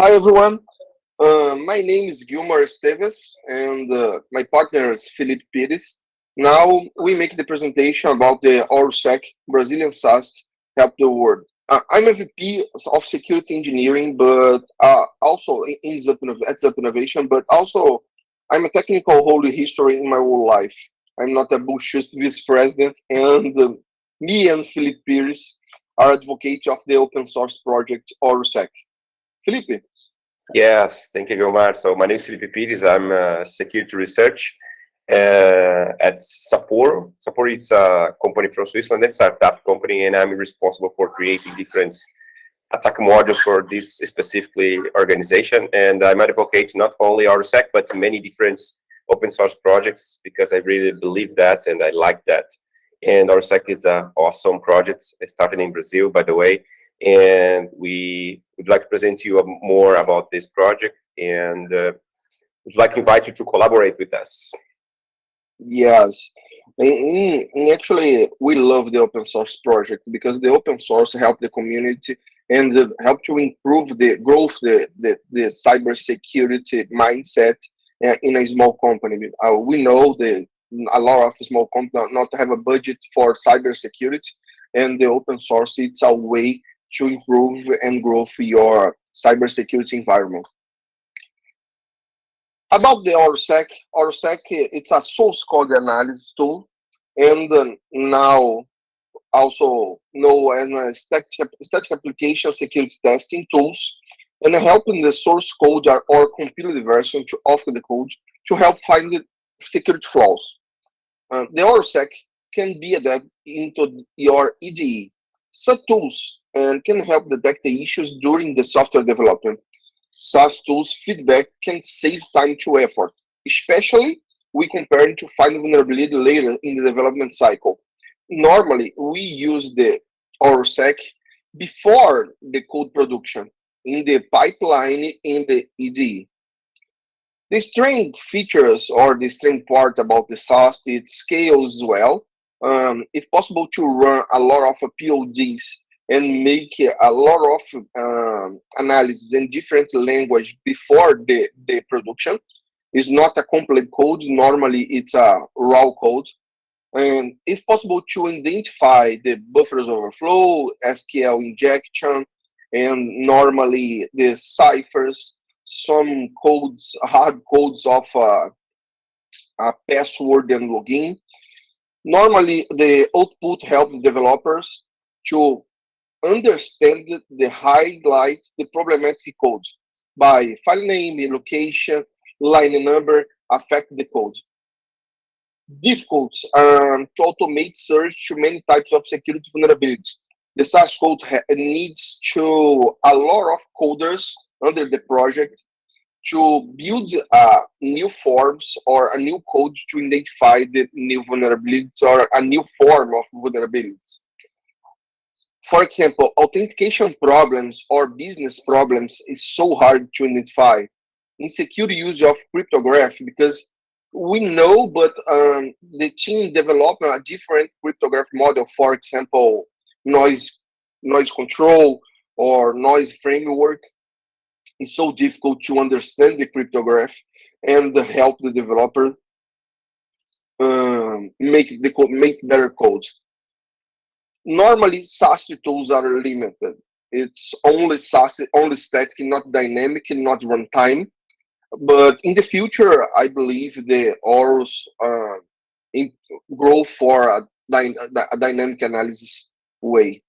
Hi, everyone. Uh, my name is Gilmar Esteves, and uh, my partner is Felipe Pires. Now, we make the presentation about the Horusec Brazilian SAST Help the World. Uh, I'm a VP of Security Engineering, but uh, also in Zup, at Zup Innovation, but also I'm a technical holy history in my whole life. I'm not a bullshit vice president, and uh, me and Felipe Pires are advocates of the open source project Horusec. Felipe, Yes, thank you, Gilmar. So my name is Felipe Pires. I'm a security research uh, at Saporo. Saporo is a company from Switzerland, a startup company, and I'm responsible for creating different attack modules for this specifically organization. And I'm advocate not only Horusec, but many different open source projects because I really believe that and I like that. And Horusec is an awesome project. Started in Brazil, by the way, and we would like to present to you more about this project and uh, would like to invite you to collaborate with us. Yes, and, actually we love the open source project because the open source help the community and help to improve the growth, the, the, the cyber security mindset uh, in a small company. Uh, we know that a lot of small companies not have a budget for cyber security and the open source it's a way to improve and grow your cybersecurity environment. About the Horusec, Horusec, it's a source code analysis tool, and uh, now also known as static, static application security testing tools, and helping the source code or, compiled version to, of the code to help find the security flaws. Uh, the Horusec can be adapted into your IDE. Such tools and can help detect the issues during the software development. SAST tools feedback can save time to effort, especially we compare to find vulnerability later in the development cycle. Normally, we use the Horusec before the code production in the pipeline in the IDE. The string features or the string part about the SAST, it scales well. Um, if possible to run a lot of PODs and make a lot of um, analysis in different language before the, the production. It's not a complete code. Normally, it's a raw code. And if possible, to identify the buffers overflow, SQL injection, and normally the ciphers, some codes, hard codes of uh, a password and login. Normally, the output help developers to understand the highlight the problematic codes by file name, location, line number, affect the code. Difficult um, to automate search to many types of security vulnerabilities. The SAST code needs to a lot of coders under the project to build uh, new forms or a new code to identify the new vulnerabilities or a new form of vulnerabilities. For example, authentication problems or business problems is so hard to identify. Insecure use of cryptography because we know, but um, the team developed a different cryptography model. For example, noise noise control or noise framework. It's so difficult to understand the cryptography and help the developer um, make the make better codes normally SAST tools are limited. It's only SAST, only static, not dynamic, not runtime. But in the future, I believe the ORUS uh, grow for a, dy a, dynamic analysis way.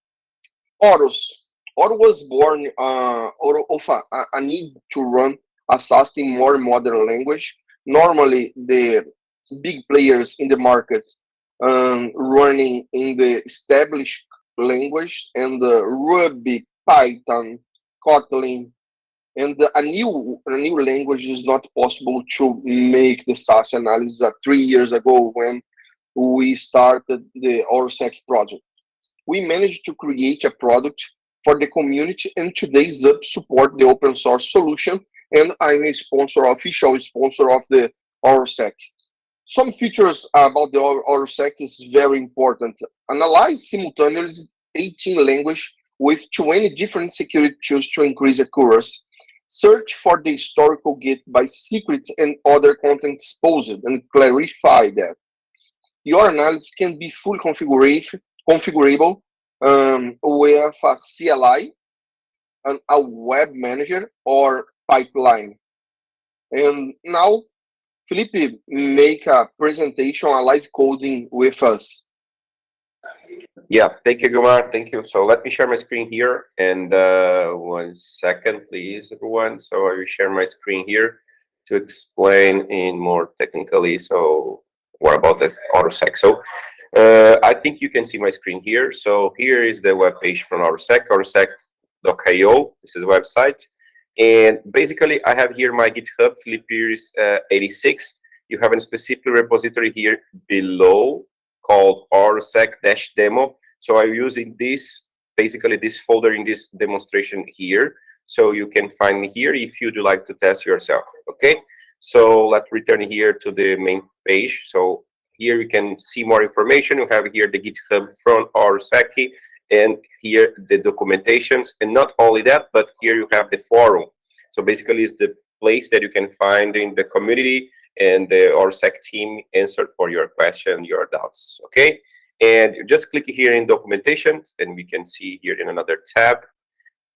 ORUS. ORUS was born uh, of a, a need to run a SAST in more modern language. Normally, the big players in the market um, running in the established language and the Ruby, Python, Kotlin, and a new a new language is not possible to make the SAST analysis uh, three years ago when we started the Horusec project. We managed to create a product for the community and today Zup support the open source solution and I'm a sponsor, official sponsor of the Horusec. Some features about the Horusec is very important. Analyze simultaneously 18 language with 20 different security tools to increase accuracy. search for the historical Git by secrets and other content exposed and clarify that. Your analysis can be fully configurable um, with a CLI, and a web manager, or pipeline. And now, Felipe make a presentation, a live coding with us. Yeah, thank you, Gilmar. Thank you. So let me share my screen here. And uh, one second, please, everyone. So I will share my screen here to explain in more technically. So what about this Horusec? So uh, I think you can see my screen here. So here is the web page from Horusec, horusec.io. This is the website. And basically, I have here my GitHub, Philippines uh, 86. You have a specific repository here below called autosec-demo. So I'm using this, basically this folder in this demonstration here. So you can find me here if you'd like to test yourself, okay? So let's return here to the main page. So here you can see more information. You have here the GitHub from Horusec and here the documentations. And not only that, but here you have the forum. So basically it's the place that you can find in the community and the Horusec team answered for your question, your doubts, okay? And you just click here in documentation, and we can see here in another tab.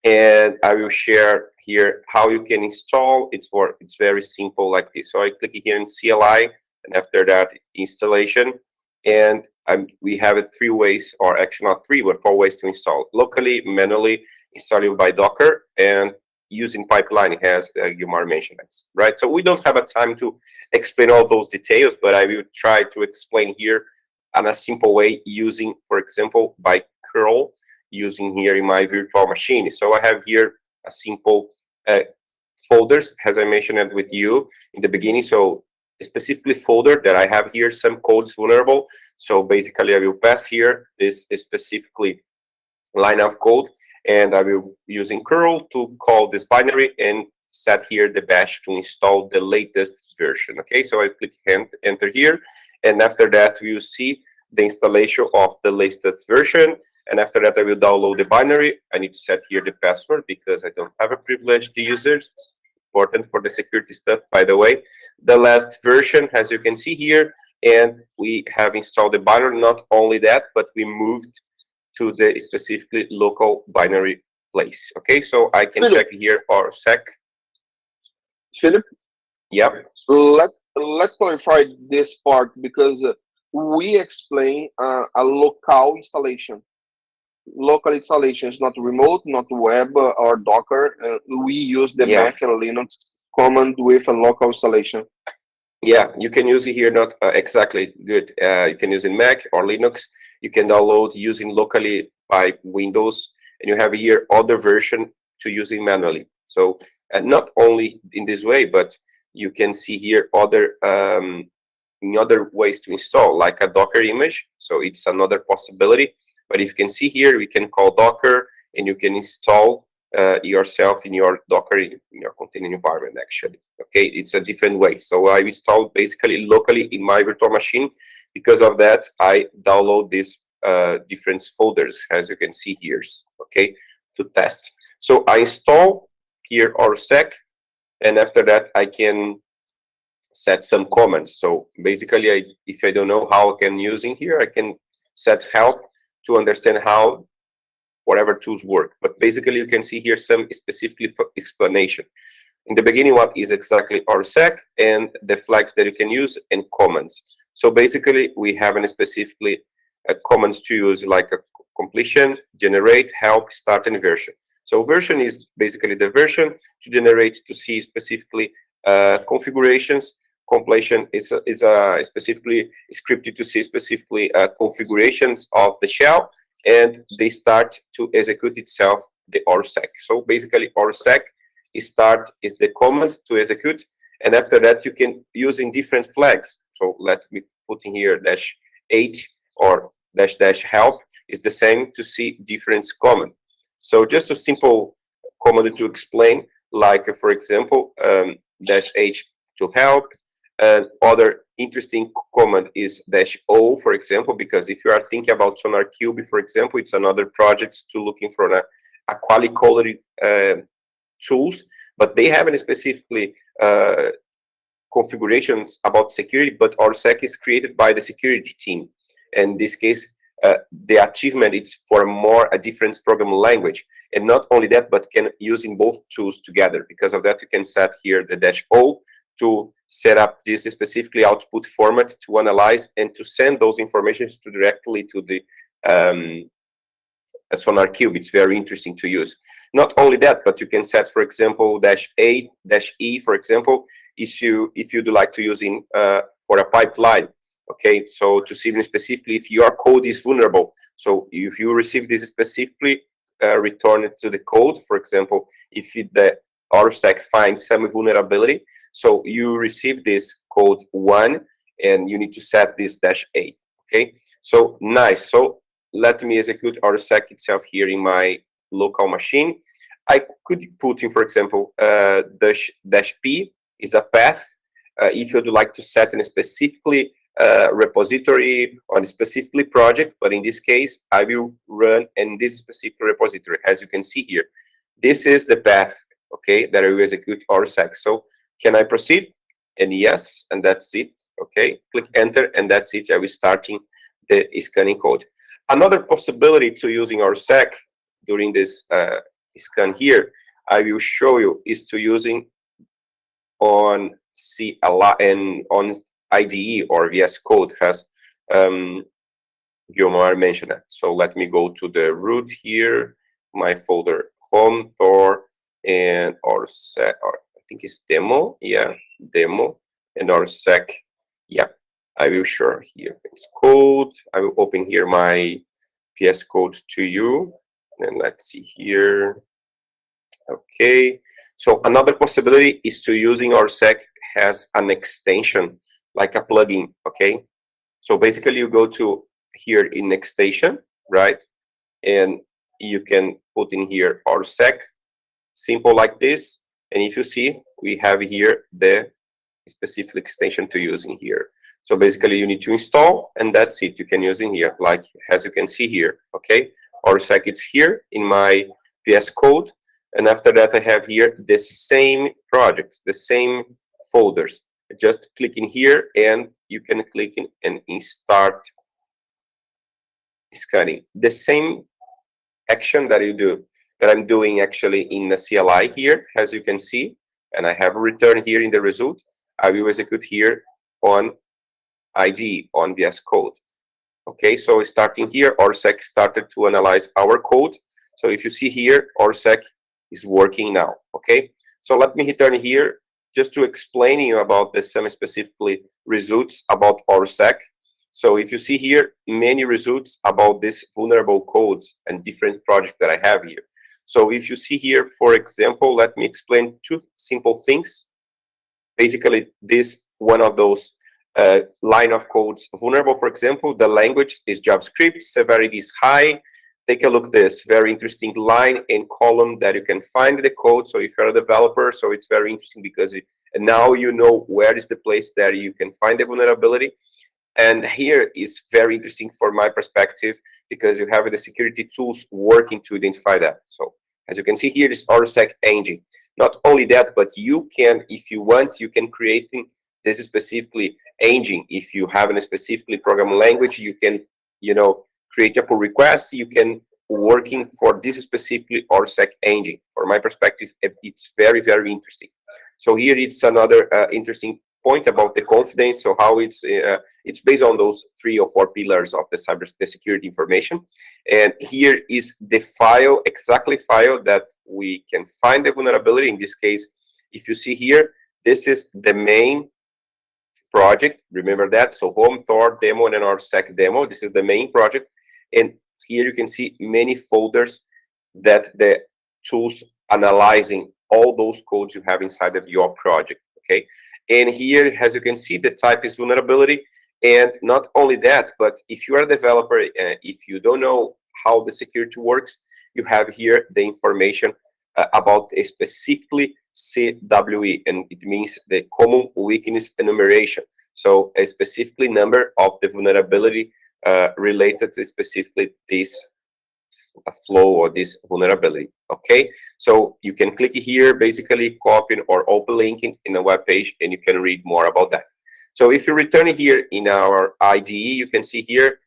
And I will share here how you can install. It's for it's very simple like this. So I click here in CLI, and after that installation, and we have it three ways, or actually not three, but four ways to install locally, manually, installing by Docker, and using pipeline as uh, Gilmar mentioned, right? So we don't have a time to explain all those details, but I will try to explain here in a simple way using, for example, by curl, using here in my virtual machine. So I have here a simple uh, folders, as I mentioned with you in the beginning. So specifically folder that I have here some codes vulnerable. So basically I will pass here this specifically line of code and I will using curl to call this binary and set here the bash to install the latest version. Okay, so I click enter here, and after that we will see the installation of the latest version. And after that, I will download the binary. I need to set here the password because I don't have a privileged users. Important for the security stuff, by the way. The last version, as you can see here, and we have installed the binary. Not only that, but we moved to the specifically local binary place. Okay, so I can Philip. check here or sec. Philip? Yep. Let, let's clarify this part because we explain uh, a local installation. Local installation is not remote, not web or Docker. Uh, we use the yeah. Mac and Linux command with a local installation. Yeah, you can use it here, not uh, exactly good. Uh, you can use in Mac or Linux you can download using locally by Windows, and you have here other version to using manually. So and not only in this way, but you can see here other um, in other ways to install, like a Docker image. So it's another possibility. But if you can see here, we can call Docker, and you can install uh, yourself in your Docker in your container environment. Actually, okay, it's a different way. So I installed basically locally in my virtual machine, because of that, I download these uh, different folders, as you can see here, okay, to test. So I install here Horusec, and after that, I can set some comments. So basically, I, if I don't know how I can use in here, I can set help to understand how whatever tools work. But basically, you can see here some specific explanation. In the beginning, what is exactly Horusec and the flags that you can use and comments. So basically, we have a specifically a commands to use like a completion, generate, help, start, and version. So version is basically the version to generate to see specifically uh, configurations. Completion is a, is a specifically scripted to see specifically uh, configurations of the shell, and they start to execute itself the Horusec. So basically, Horusec start is the command to execute, and after that you can using different flags so let me put in here dash 8 or dash dash help is the same to see different command. So just a simple command to explain, like for example, um, dash H to help. And other interesting command is dash O, for example, because if you are thinking about SonarQube, for example, it's another project to looking for a, a quality quality uh, tools but they haven't specifically uh, configurations about security, but Horusec is created by the security team. In this case, uh, the achievement is for more a different programming language. And not only that, but can using both tools together. Because of that, you can set here the dash O to set up this specifically output format to analyze and to send those informations to directly to the um, SonarQube. It's very interesting to use. Not only that, but you can set, for example, dash A, dash E, for example, if you if you'd like to use in uh, for a pipeline. Okay, so to see specifically if your code is vulnerable. So if you receive this specifically, uh, return it to the code. For example, if it, the Horusec finds some vulnerability, so you receive this code one, and you need to set this dash A. Okay, so nice. So let me execute Horusec itself here in my local machine. I could put in, for example, uh, dash, dash P is a path. Uh, if you'd like to set a specifically uh, repository on a specifically project, but in this case, I will run in this specific repository, as you can see here. This is the path, okay, that I will execute Horusec. So can I proceed? And yes, and that's it, okay. Click enter, and that's it. I will starting the scanning code. Another possibility to using Horusec during this uh, scan here, I will show you, is to using on C a lot and on IDE or VS Code has um, Gilmar mentioned that. So let me go to the root here, my folder home Thor and our set, or think it's demo, yeah, demo and our sec, yeah. I will show here it's code. I will open here my VS Code to you, and let's see here. Okay, so another possibility is to using our sec has an extension like a plugin, okay? So basically you go to here in extension, right? And you can put in here our sec simple like this. And if you see, we have here the specific extension to use in here. So basically you need to install and that's it. You can use in here, like as you can see here, okay? Horusec it's here in my VS Code. And after that, I have here the same projects, the same folders just click in here and you can click in and start scanning. The same action that you do, that I'm doing actually in the CLI here, as you can see, and I have a return here in the result, I will execute here on ID, on VS Code. Okay, so starting here, Horusec started to analyze our code. So if you see here, Horusec is working now, okay? So let me return here just to explain you about the semi-specifically results about Horusec. So if you see here, many results about this vulnerable codes and different projects that I have here. So if you see here, for example, let me explain two simple things. Basically, this one of those uh, line of codes vulnerable, for example, the language is JavaScript, severity is high, take a look this very interesting line and column that you can find the code. So if you're a developer, so it's very interesting because it, now you know where is the place that you can find the vulnerability. And here is very interesting for my perspective because you have the security tools working to identify that. So as you can see here, this Horusec engine. Not only that, but you can, if you want, you can create this specifically engine. If you have a specifically programming language, you can, you know, create a pull request, you can working for this specifically Horusec engine. From my perspective, it's very, very interesting. So here it's another uh, interesting point about the confidence. So how it's uh, it's based on those three or four pillars of the cyber security information. And here is the file, exactly file that we can find the vulnerability. In this case, if you see here, this is the main project. Remember that. So home Thor demo and Horusec demo. This is the main project. And here you can see many folders that the tools analyzing all those codes you have inside of your project, okay? And here, as you can see, the type is vulnerability. And not only that, but if you are a developer, uh, if you don't know how the security works, you have here the information uh, about a specifically CWE, and it means the common weakness enumeration. So a specifically number of the vulnerability uh, related to specifically this flow or this vulnerability. Okay, So you can click here, basically copying or open linking in a web page, and you can read more about that. So if you return here in our IDE, you can see here,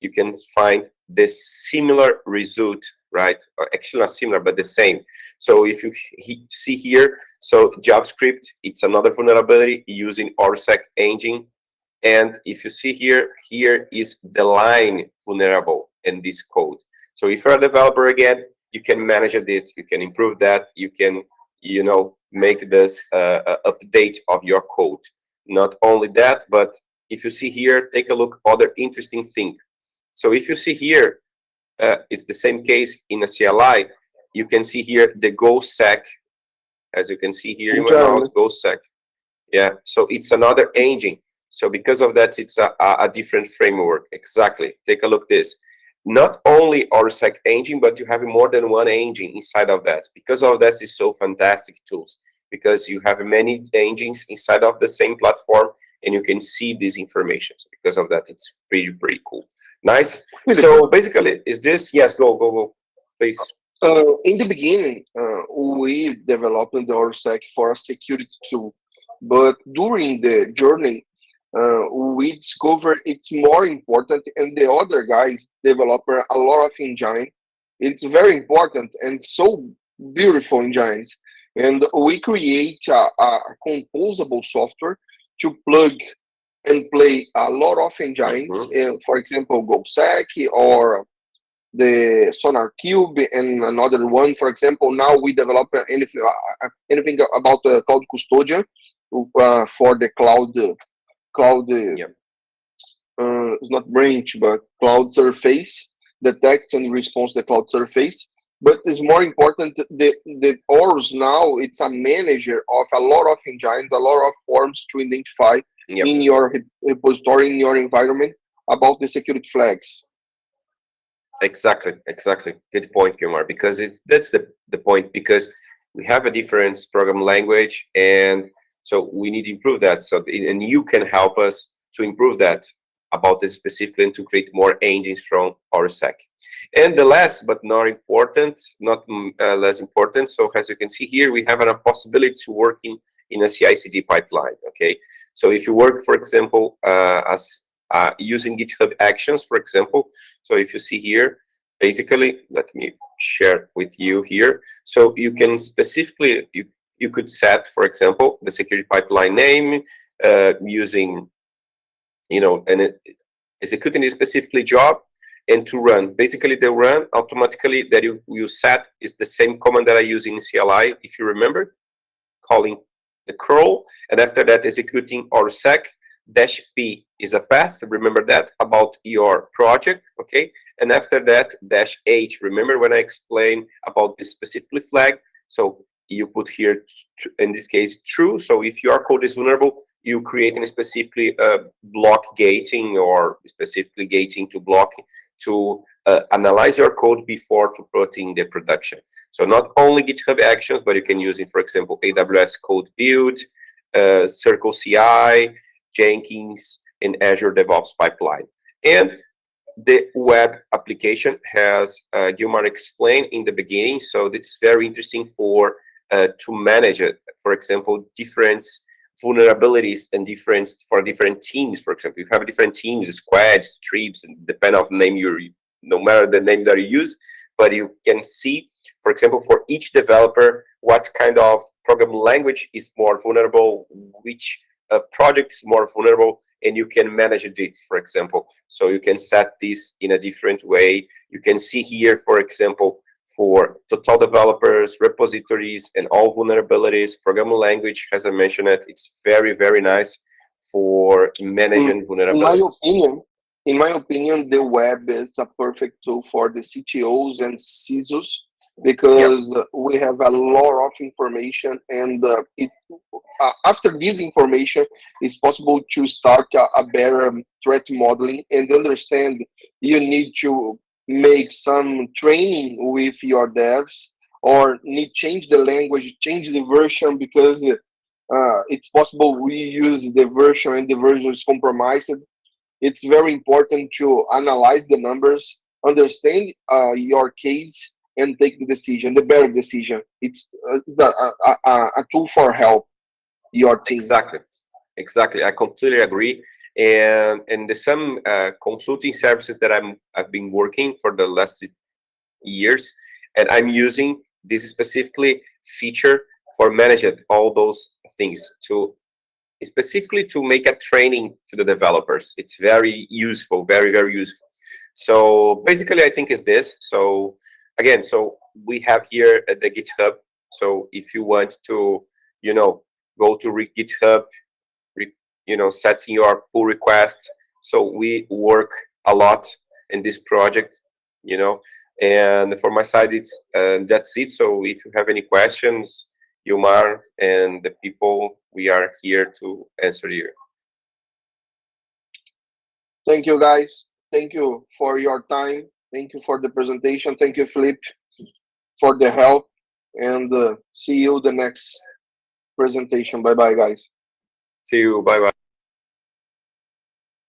you can find this similar result, right? Or actually not similar, but the same. So if you he see here, so JavaScript, it's another vulnerability using Horusec engine. And if you see here, here is the line vulnerable in this code. So if you're a developer again, you can manage it, you can improve that, you can, you know, make this uh, uh, update of your code. Not only that, but if you see here, take a look other interesting thing. So if you see here, uh, it's the same case in a CLI. You can see here the GoSec, as you can see here in mouse, GoSec. Yeah, so it's another engine. So because of that, it's a, a different framework. Exactly. Take a look this not only Horusec engine, but you have more than one engine inside of that. Because of that, it's so fantastic tools because you have many engines inside of the same platform and you can see this information. So because of that, it's pretty, pretty cool. Nice. So basically, is this, yes, go, go, go, please. Uh, in the beginning, uh, we developed the Horusec for a security tool, but during the journey, uh, we discover it's more important and the other guys develop a lot of engine. It's very important and so beautiful engines. And we create a, a composable software to plug and play a lot of engines mm -hmm. uh, for example GoSec or the sonar cube and another one. For example now we develop anything uh, anything about the cloud custodian uh, for the cloud cloud yep. uh, it's not branch but cloud surface detects and responds the cloud surface but it's more important the the ORS now it's a manager of a lot of engines a lot of forms to identify yep. in your repository in your environment about the security flags exactly exactly good point Gilmar because it's that's the the point because we have a different program language and so we need to improve that. So and you can help us to improve that about this specifically to create more engines from Horusec. And the last but not important, not uh, less important. So as you can see here, we have a possibility to work in, in a CI/CD pipeline. Okay, so if you work, for example, uh, as uh, using GitHub Actions, for example. So if you see here, basically, let me share with you here. So you can specifically you you could set, for example, the security pipeline name uh, using, you know, and executing a specifically job and to run. Basically, the run automatically that you, you set is the same command that I use in CLI, if you remember, calling the curl, and after that, executing Horusec dash P is a path, remember that, about your project, okay? And after that, dash H, remember when I explained about this specifically flag? So you put here, in this case, true. So if your code is vulnerable, you create a specifically uh, block gating or specifically gating to block to uh, analyze your code before to put in the production. So not only GitHub Actions, but you can use it, for example, AWS Code Build, uh, Circle CI, Jenkins, and Azure DevOps Pipeline. And the web application has uh, Gilmar explained in the beginning, so it's very interesting for uh, to manage it. For example, different vulnerabilities and different for different teams. For example, you have different teams, squads, tribes, and depend the name you no matter the name that you use, but you can see, for example, for each developer, what kind of program language is more vulnerable, which uh, project is more vulnerable, and you can manage it, for example. So you can set this in a different way. You can see here, for example, for total developers, repositories, and all vulnerabilities. Programming language, as I mentioned it, it's very, very nice for managing in, vulnerabilities. In my opinion, in my opinion, the web is a perfect tool for the CTOs and CISOs because yep. we have a lot of information and uh, it, uh, after this information it's possible to start a, a better threat modeling and understand you need to make some training with your devs or need change the language, change the version because uh, it's possible we use the version and the version is compromised. It's very important to analyze the numbers, understand uh, your case, and take the decision, the better decision. It's, uh, it's a, a, a, tool for help your team. Exactly, exactly. I completely agree. And and the some uh, consulting services that I'm I've been working for the last years, and I'm using this specifically feature for managing all those things to specifically to make a training to the developers. It's very useful, very very useful. So basically, I think is this. So again, so we have here at the GitHub. So if you want to, you know, go to GitHub, you know, setting your pull request. So we work a lot in this project, you know, and for my side, it's uh, that's it. So if you have any questions, Yumar and the people, we are here to answer you. Thank you, guys. Thank you for your time. Thank you for the presentation. Thank you, Flip, for the help. And uh, see you the next presentation. Bye bye, guys. See you. Bye bye.